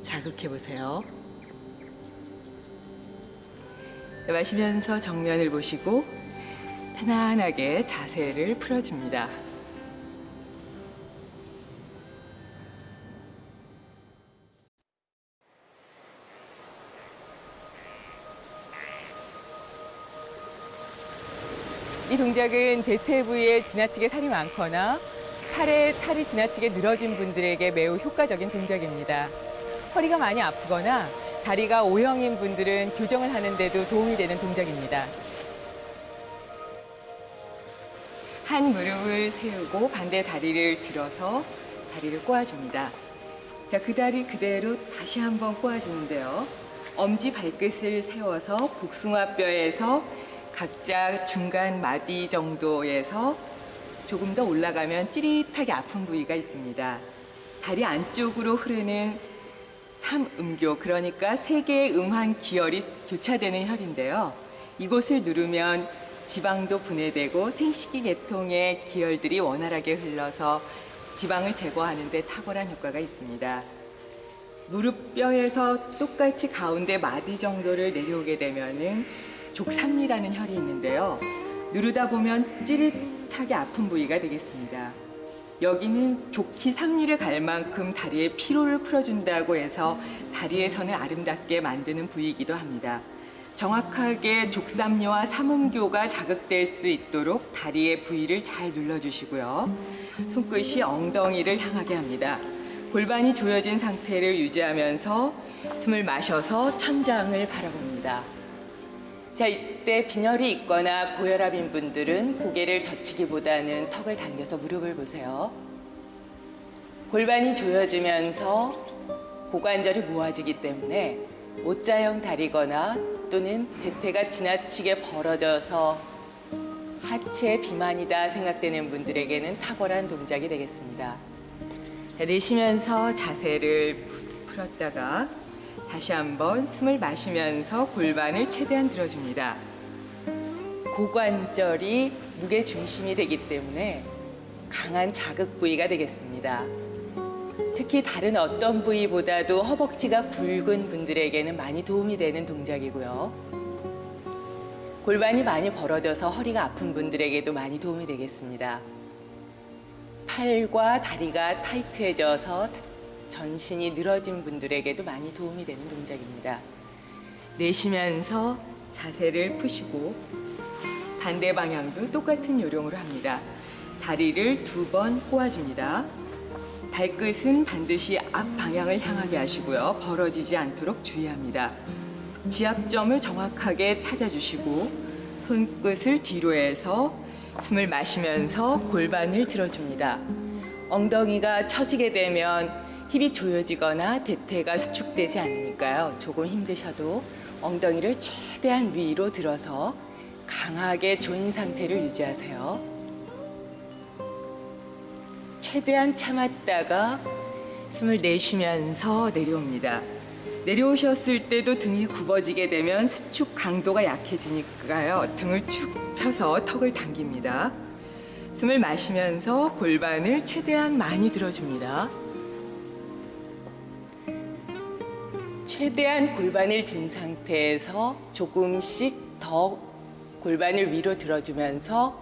자극해 보세요. 마시면서 정면을 보시고 편안하게 자세를 풀어줍니다. 이 동작은 대퇴 부위에 지나치게 살이 많거나 팔에 살이 지나치게 늘어진 분들에게 매우 효과적인 동작입니다. 허리가 많이 아프거나 다리가 O형인 분들은 교정을 하는데도 도움이 되는 동작입니다. 한 무릎을 세우고 반대 다리를 들어서 다리를 꼬아줍니다. 자, 그 다리 그대로 다시 한번 꼬아주는데요. 엄지 발끝을 세워서 복숭아뼈에서 각자 중간 마디 정도에서 조금 더 올라가면 찌릿하게 아픈 부위가 있습니다. 다리 안쪽으로 흐르는 삼음교, 그러니까 세 개의 음한 기혈이 교차되는 혈인데요. 이곳을 누르면 지방도 분해되고 생식기 계통의 기혈들이 원활하게 흘러서 지방을 제거하는 데 탁월한 효과가 있습니다. 무릎뼈에서 똑같이 가운데 마디 정도를 내려오게 되면 은 족삼리라는 혈이 있는데요. 누르다 보면 찌릿하게 아픈 부위가 되겠습니다. 여기는 좋기 삼리를 갈 만큼 다리의 피로를 풀어준다고 해서 다리의 선을 아름답게 만드는 부위이기도 합니다. 정확하게 족삼리와 삼음교가 자극될 수 있도록 다리의 부위를 잘 눌러주시고요. 손끝이 엉덩이를 향하게 합니다. 골반이 조여진 상태를 유지하면서 숨을 마셔서 천장을 바라봅니다. 자, 이때 빈혈이 있거나 고혈압인 분들은 고개를 젖히기보다는 턱을 당겨서 무릎을 보세요. 골반이 조여지면서 고관절이 모아지기 때문에 O자형 다리거나 또는 대퇴가 지나치게 벌어져서 하체 비만이다 생각되는 분들에게는 탁월한 동작이 되겠습니다. 자, 내쉬면서 자세를 풀었다가 다시 한번 숨을 마시면서 골반을 최대한 들어줍니다. 고관절이 무게 중심이 되기 때문에 강한 자극 부위가 되겠습니다. 특히 다른 어떤 부위보다도 허벅지가 굵은 분들에게는 많이 도움이 되는 동작이고요. 골반이 많이 벌어져서 허리가 아픈 분들에게도 많이 도움이 되겠습니다. 팔과 다리가 타이트해져서 전신이 늘어진 분들에게도 많이 도움이 되는 동작입니다. 내쉬면서 자세를 푸시고 반대 방향도 똑같은 요령으로 합니다. 다리를 두 번 꼬아줍니다. 발끝은 반드시 앞 방향을 향하게 하시고요. 벌어지지 않도록 주의합니다. 지압점을 정확하게 찾아주시고 손끝을 뒤로 해서 숨을 마시면서 골반을 들어줍니다. 엉덩이가 처지게 되면 힙이 조여지거나 대퇴가 수축되지 않으니까요. 조금 힘드셔도 엉덩이를 최대한 위로 들어서 강하게 조인 상태를 유지하세요. 최대한 참았다가 숨을 내쉬면서 내려옵니다. 내려오셨을 때도 등이 굽어지게 되면 수축 강도가 약해지니까요. 등을 축 펴서 턱을 당깁니다. 숨을 마시면서 골반을 최대한 많이 들어줍니다. 최대한 골반을 든 상태에서 조금씩 더 골반을 위로 들어주면서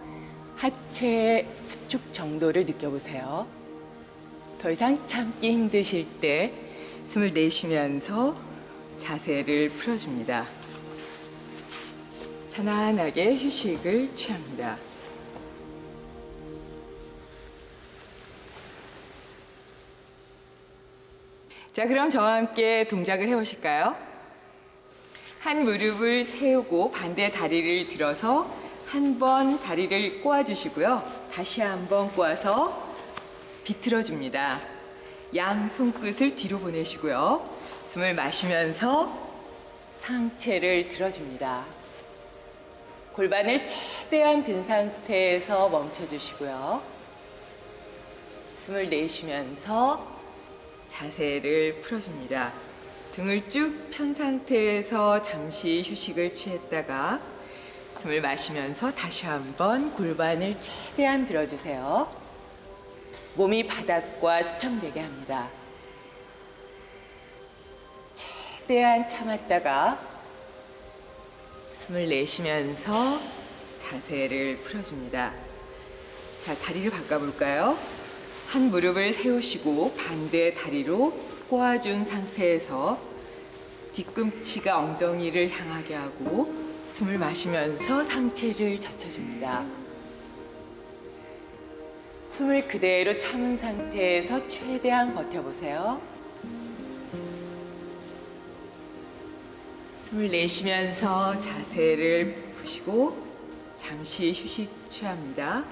하체 수축 정도를 느껴보세요. 더 이상 참기 힘드실 때 숨을 내쉬면서 자세를 풀어줍니다. 편안하게 휴식을 취합니다. 자, 그럼 저와 함께 동작을 해보실까요? 한 무릎을 세우고 반대 다리를 들어서 한 번 다리를 꼬아주시고요. 다시 한 번 꼬아서 비틀어줍니다. 양 손끝을 뒤로 보내시고요. 숨을 마시면서 상체를 들어줍니다. 골반을 최대한 든 상태에서 멈춰주시고요. 숨을 내쉬면서 자세를 풀어줍니다. 등을 쭉 편 상태에서 잠시 휴식을 취했다가 숨을 마시면서 다시 한번 골반을 최대한 들어주세요. 몸이 바닥과 수평되게 합니다. 최대한 참았다가 숨을 내쉬면서 자세를 풀어줍니다. 자, 다리를 바꿔볼까요? 한 무릎을 세우시고 반대 다리로 꼬아준 상태에서 뒤꿈치가 엉덩이를 향하게 하고 숨을 마시면서 상체를 젖혀줍니다. 숨을 그대로 참은 상태에서 최대한 버텨보세요. 숨을 내쉬면서 자세를 푸시고 잠시 휴식 취합니다.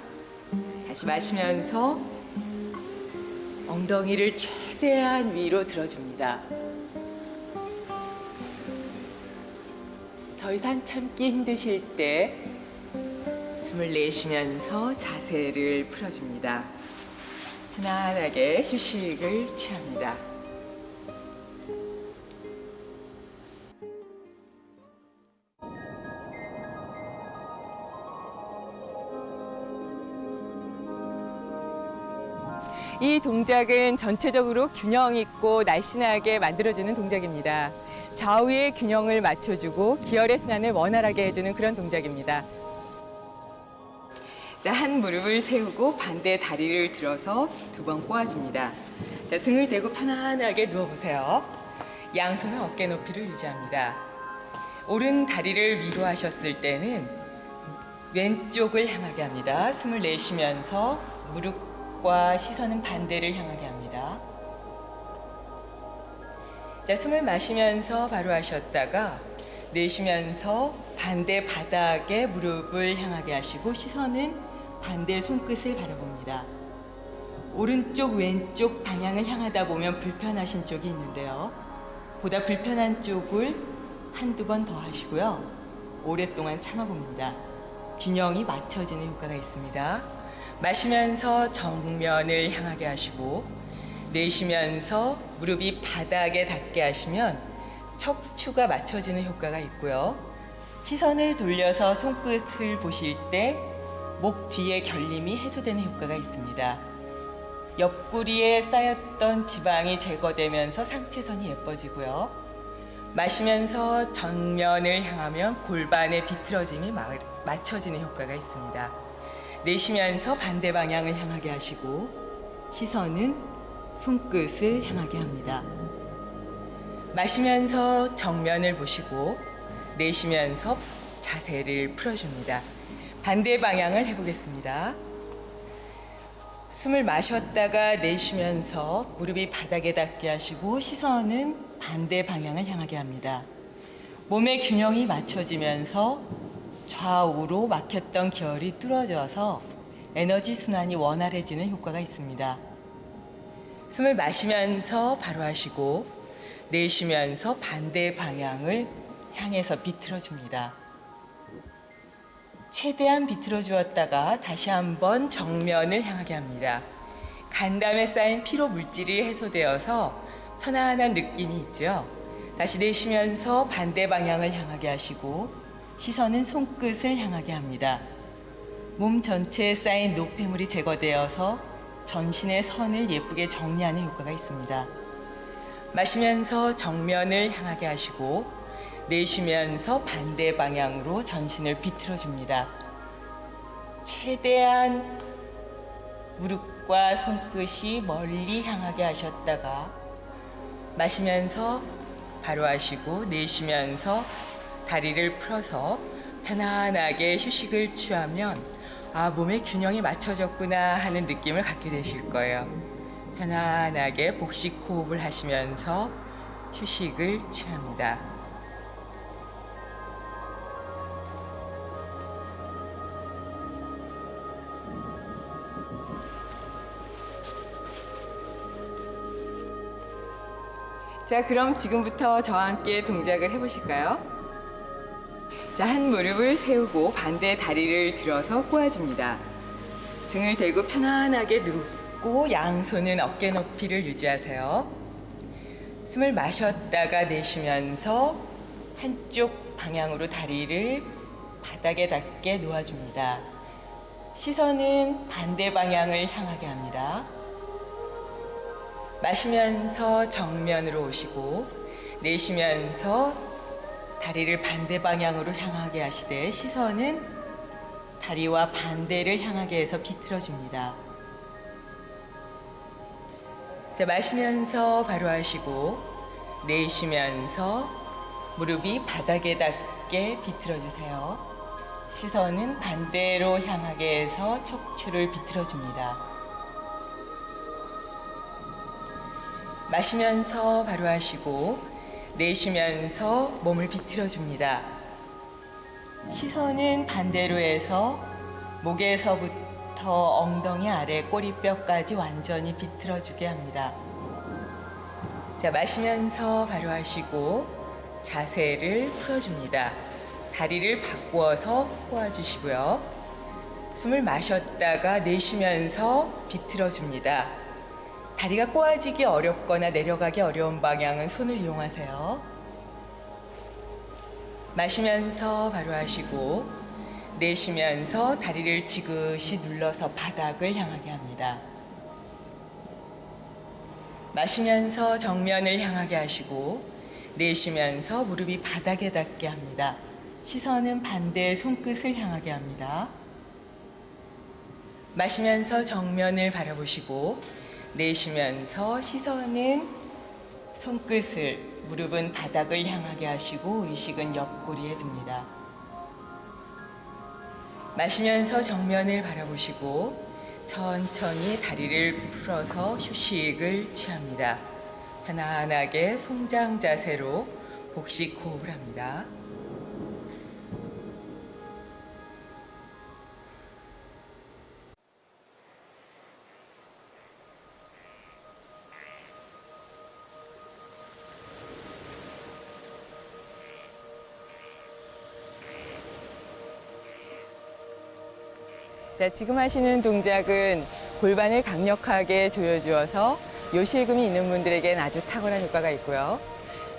다시 마시면서 엉덩이를 최대한 위로 들어줍니다. 더 이상 참기 힘드실 때 숨을 내쉬면서 자세를 풀어줍니다. 편안하게 휴식을 취합니다. 이 동작은 전체적으로 균형 있고 날씬하게 만들어주는 동작입니다. 좌우의 균형을 맞춰주고 기혈의 순환을 원활하게 해주는 그런 동작입니다. 자, 한 무릎을 세우고 반대 다리를 들어서 두 번 꼬아줍니다. 자, 등을 대고 편안하게 누워보세요. 양손은 어깨 높이를 유지합니다. 오른 다리를 위로 하셨을 때는 왼쪽을 향하게 합니다. 숨을 내쉬면서 무릎 과 시선은 반대를 향하게 합니다. 자, 숨을 마시면서 바로 하셨다가 내쉬면서 반대 바닥에 무릎을 향하게 하시고 시선은 반대 손끝을 바라봅니다. 오른쪽, 왼쪽 방향을 향하다 보면 불편하신 쪽이 있는데요. 보다 불편한 쪽을 한두 번 더 하시고요. 오랫동안 참아봅니다. 균형이 맞춰지는 효과가 있습니다. 마시면서 정면을 향하게 하시고 내쉬면서 무릎이 바닥에 닿게 하시면 척추가 맞춰지는 효과가 있고요. 시선을 돌려서 손끝을 보실 때 목 뒤에 결림이 해소되는 효과가 있습니다. 옆구리에 쌓였던 지방이 제거되면서 상체선이 예뻐지고요. 마시면서 정면을 향하면 골반의 비틀어짐이 맞춰지는 효과가 있습니다. 내쉬면서 반대 방향을 향하게 하시고 시선은 손끝을 향하게 합니다. 마시면서 정면을 보시고 내쉬면서 자세를 풀어줍니다. 반대 방향을 해보겠습니다. 숨을 마셨다가 내쉬면서 무릎이 바닥에 닿게 하시고 시선은 반대 방향을 향하게 합니다. 몸의 균형이 맞춰지면서 좌우로 막혔던 기혈이 뚫어져서 에너지 순환이 원활해지는 효과가 있습니다. 숨을 마시면서 바로 하시고 내쉬면서 반대 방향을 향해서 비틀어 줍니다. 최대한 비틀어 주었다가 다시 한번 정면을 향하게 합니다. 간담에 쌓인 피로 물질이 해소되어서 편안한 느낌이 있죠. 다시 내쉬면서 반대 방향을 향하게 하시고 시선은 손끝을 향하게 합니다. 몸 전체에 쌓인 노폐물이 제거되어서 전신의 선을 예쁘게 정리하는 효과가 있습니다. 마시면서 정면을 향하게 하시고 내쉬면서 반대 방향으로 전신을 비틀어 줍니다. 최대한 무릎과 손끝이 멀리 향하게 하셨다가 마시면서 바로 하시고 내쉬면서 다리를 풀어서 편안하게 휴식을 취하면 아 몸의 균형이 맞춰졌구나 하는 느낌을 갖게 되실 거예요. 편안하게 복식 호흡을 하시면서 휴식을 취합니다. 자, 그럼 지금부터 저와 함께 동작을 해보실까요? 자, 한 무릎을 세우고 반대 다리를 들어서 꼬아줍니다. 등을 대고 편안하게 눕고 양손은 어깨 높이를 유지하세요. 숨을 마셨다가 내쉬면서 한쪽 방향으로 다리를 바닥에 닿게 놓아줍니다. 시선은 반대 방향을 향하게 합니다. 마시면서 정면으로 오시고 내쉬면서 다리를 반대 방향으로 향하게 하시되 시선은 다리와 반대를 향하게 해서 비틀어 줍니다. 자, 마시면서 바로 하시고 내쉬면서 무릎이 바닥에 닿게 비틀어 주세요. 시선은 반대로 향하게 해서 척추를 비틀어 줍니다. 마시면서 바로 하시고 내쉬면서 몸을 비틀어 줍니다. 시선은 반대로 해서 목에서부터 엉덩이 아래 꼬리뼈까지 완전히 비틀어 주게 합니다. 자, 마시면서 바로 하시고 자세를 풀어줍니다. 다리를 바꾸어서 꼬아주시고요. 숨을 마셨다가 내쉬면서 비틀어 줍니다. 다리가 꼬아지기 어렵거나 내려가기 어려운 방향은 손을 이용하세요. 마시면서 바로 하시고 내쉬면서 다리를 지그시 눌러서 바닥을 향하게 합니다. 마시면서 정면을 향하게 하시고 내쉬면서 무릎이 바닥에 닿게 합니다. 시선은 반대 손끝을 향하게 합니다. 마시면서 정면을 바라보시고 내쉬면서 시선은 손끝을 무릎은 바닥을 향하게 하시고 의식은 옆구리에 둡니다. 마시면서 정면을 바라보시고 천천히 다리를 풀어서 휴식을 취합니다. 편안하게 송장 자세로 복식 호흡을 합니다. 자, 지금 하시는 동작은 골반을 강력하게 조여주어서 요실금이 있는 분들에겐 아주 탁월한 효과가 있고요.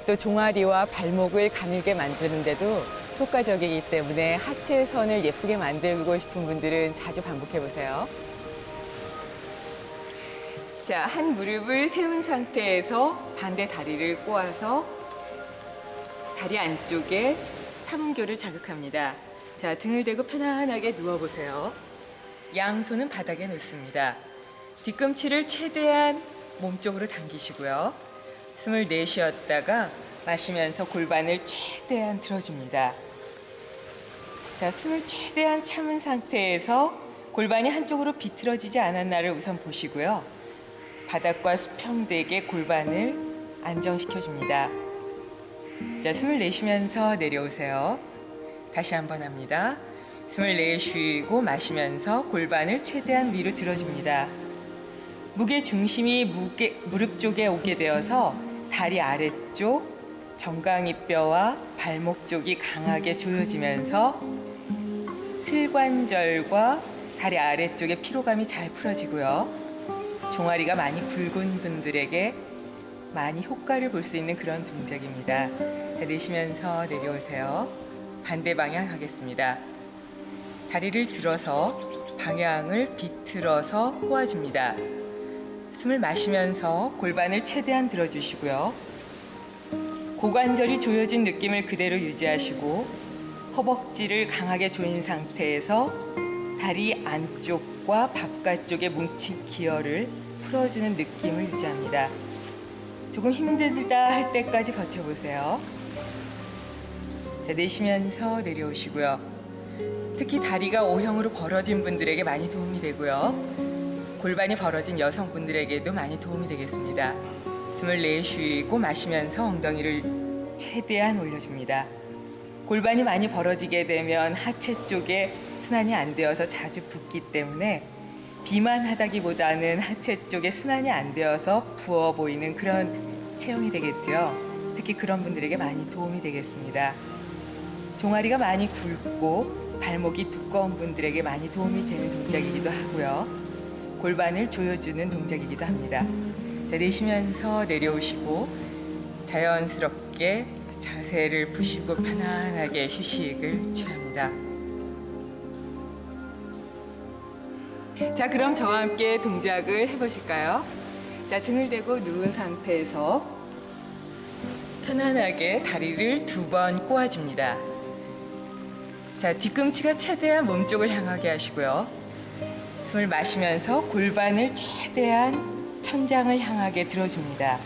또 종아리와 발목을 가늘게 만드는데도 효과적이기 때문에 하체 선을 예쁘게 만들고 싶은 분들은 자주 반복해 보세요. 자, 한 무릎을 세운 상태에서 반대 다리를 꼬아서 다리 안쪽에 삼음교를 자극합니다. 자, 등을 대고 편안하게 누워보세요. 양손은 바닥에 놓습니다. 뒤꿈치를 최대한 몸쪽으로 당기시고요. 숨을 내쉬었다가 마시면서 골반을 최대한 들어줍니다. 자, 숨을 최대한 참은 상태에서 골반이 한쪽으로 비틀어지지 않았나를 우선 보시고요. 바닥과 수평되게 골반을 안정시켜 줍니다. 자, 숨을 내쉬면서 내려오세요. 다시 한번 합니다. 숨을 내쉬고 마시면서 골반을 최대한 위로 들어줍니다. 무게 중심이 무게, 무릎 쪽에 오게 되어서 다리 아래쪽 정강이뼈와 발목 쪽이 강하게 조여지면서 슬관절과 다리 아래쪽의 피로감이 잘 풀어지고요. 종아리가 많이 굵은 분들에게 많이 효과를 볼 수 있는 그런 동작입니다. 자, 내쉬면서 내려오세요. 반대 방향 하겠습니다. 다리를 들어서 방향을 비틀어서 꼬아줍니다. 숨을 마시면서 골반을 최대한 들어주시고요. 고관절이 조여진 느낌을 그대로 유지하시고 허벅지를 강하게 조인 상태에서 다리 안쪽과 바깥쪽에 뭉친 기어를 풀어주는 느낌을 유지합니다. 조금 힘들다 할 때까지 버텨보세요. 자, 내쉬면서 내려오시고요. 특히 다리가 O형으로 벌어진 분들에게 많이 도움이 되고요. 골반이 벌어진 여성분들에게도 많이 도움이 되겠습니다. 숨을 내쉬고 마시면서 엉덩이를 최대한 올려줍니다. 골반이 많이 벌어지게 되면 하체 쪽에 순환이 안 되어서 자주 붓기 때문에 비만하다기보다는 하체 쪽에 순환이 안 되어서 부어 보이는 그런 체형이 되겠죠. 특히 그런 분들에게 많이 도움이 되겠습니다. 종아리가 많이 굵고 발목이 두꺼운 분들에게 많이 도움이 되는 동작이기도 하고요. 골반을 조여주는 동작이기도 합니다. 자, 내쉬면서 내려오시고 자연스럽게 자세를 푸시고 편안하게 휴식을 취합니다. 자, 그럼 저와 함께 동작을 해보실까요? 자, 등을 대고 누운 상태에서 편안하게 다리를 두 번 꼬아줍니다. 자, 뒤꿈치가 최대한 몸쪽을 향하게 하시고요. 숨을 마시면서 골반을 최대한 천장을 향하게 들어줍니다.